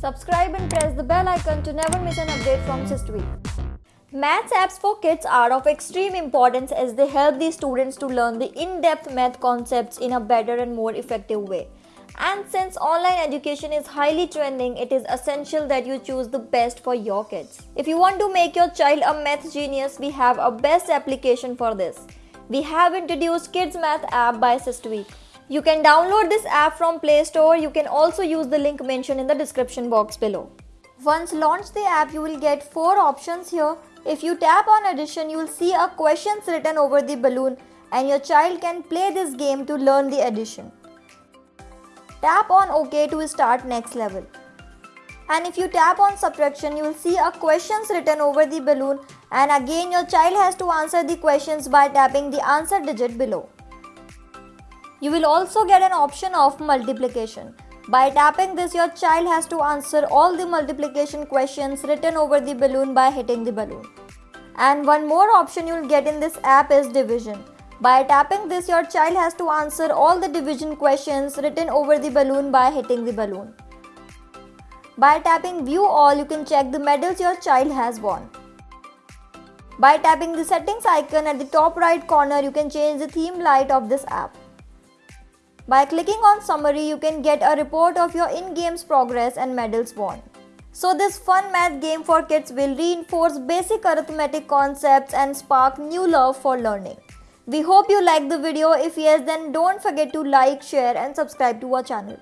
Subscribe and press the bell icon to never miss an update from SysTweak. Maths apps for kids are of extreme importance as they help the students to learn the in-depth math concepts in a better and more effective way. And since online education is highly trending, it is essential that you choose the best for your kids. If you want to make your child a math genius, we have a best application for this. We have introduced Kids Math app by SysTweak. You can download this app from Play Store. You can also use the link mentioned in the description box below. Once launched the app, you will get 4 options here. If you tap on addition, you will see a questions written over the balloon and your child can play this game to learn the addition. Tap on OK to start next level. And if you tap on subtraction, you will see a questions written over the balloon and again your child has to answer the questions by tapping the answer digit below. You will also get an option of multiplication. By tapping this, your child has to answer all the multiplication questions written over the balloon by hitting the balloon. And one more option you will get in this app is division. By tapping this, your child has to answer all the division questions written over the balloon by hitting the balloon. By tapping view all, you can check the medals your child has won. By tapping the settings icon at the top right corner, you can change the theme light of this app. By clicking on summary, you can get a report of your in-games progress and medals won. So this fun math game for kids will reinforce basic arithmetic concepts and spark new love for learning. We hope you liked the video. If yes, then don't forget to like, share and subscribe to our channel.